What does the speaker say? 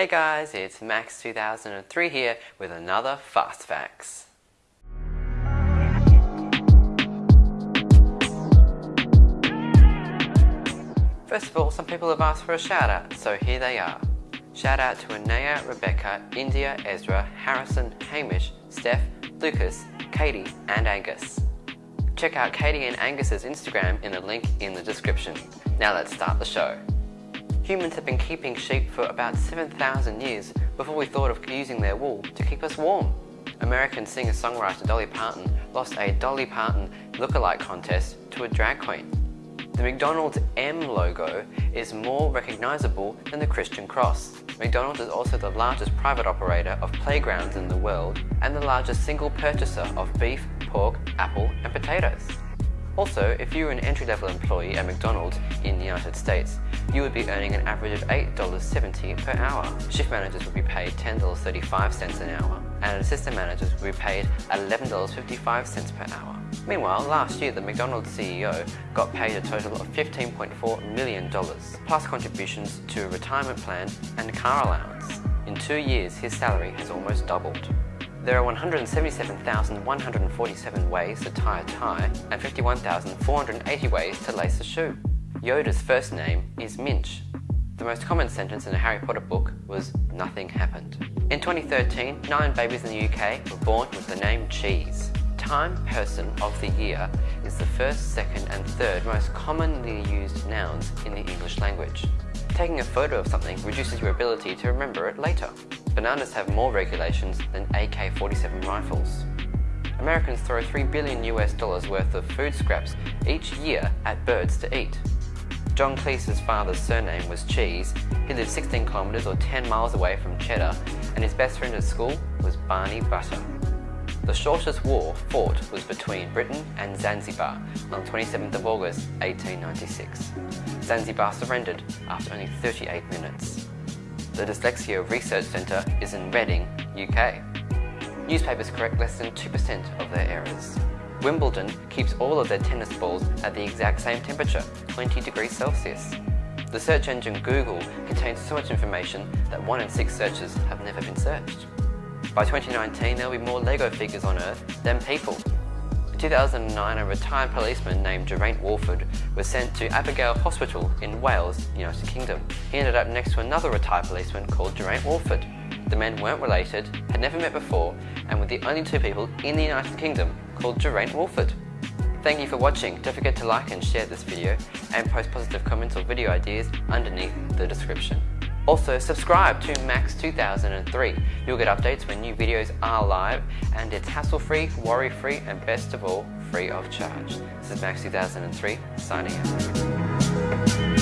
Hey guys, it's Max 2003 here with another Fast Facts. First of all, some people have asked for a shout out, so here they are. Shout out to Anaya, Rebecca, India, Ezra, Harrison, Hamish, Steph, Lucas, Katie, and Angus. Check out Katie and Angus's Instagram in the link in the description. Now let's start the show. Humans have been keeping sheep for about 7,000 years before we thought of using their wool to keep us warm. American singer-songwriter Dolly Parton lost a Dolly Parton look-alike contest to a drag queen. The McDonald's M logo is more recognizable than the Christian cross. McDonald's is also the largest private operator of playgrounds in the world and the largest single purchaser of beef, pork, apple and potatoes. Also, if you were an entry-level employee at McDonald's in the United States, you would be earning an average of $8.70 per hour. Shift managers would be paid $10.35 an hour, and assistant managers would be paid $11.55 per hour. Meanwhile, last year the McDonald's CEO got paid a total of $15.4 million, plus contributions to a retirement plan and car allowance. In two years, his salary has almost doubled. There are 177,147 ways to tie a tie and 51,480 ways to lace a shoe. Yoda's first name is Minch. The most common sentence in a Harry Potter book was, nothing happened. In 2013, nine babies in the UK were born with the name Cheese. Time Person of the Year is the first, second and third most commonly used nouns in the English language. Taking a photo of something reduces your ability to remember it later. Bananas have more regulations than AK-47 rifles. Americans throw 3 billion US dollars worth of food scraps each year at birds to eat. John Cleese's father's surname was Cheese, he lived 16 kilometres or 10 miles away from Cheddar, and his best friend at school was Barney Butter. The shortest war fought was between Britain and Zanzibar on 27th of August 1896. Zanzibar surrendered after only 38 minutes. The Dyslexia Research Centre is in Reading, UK. Newspapers correct less than 2% of their errors. Wimbledon keeps all of their tennis balls at the exact same temperature, 20 degrees Celsius. The search engine Google contains so much information that one in six searches have never been searched. By 2019, there will be more Lego figures on Earth than people. 2009, a retired policeman named Geraint Walford was sent to Abigail Hospital in Wales, United Kingdom. He ended up next to another retired policeman called Geraint Walford. The men weren't related, had never met before, and were the only two people in the United Kingdom called Geraint Walford. Thank you for watching. Don't forget to like and share this video and post positive comments or video ideas underneath the description. Also, subscribe to Max 2003. You'll get updates when new videos are live, and it's hassle-free, worry-free, and best of all, free of charge. This is Max 2003, signing out.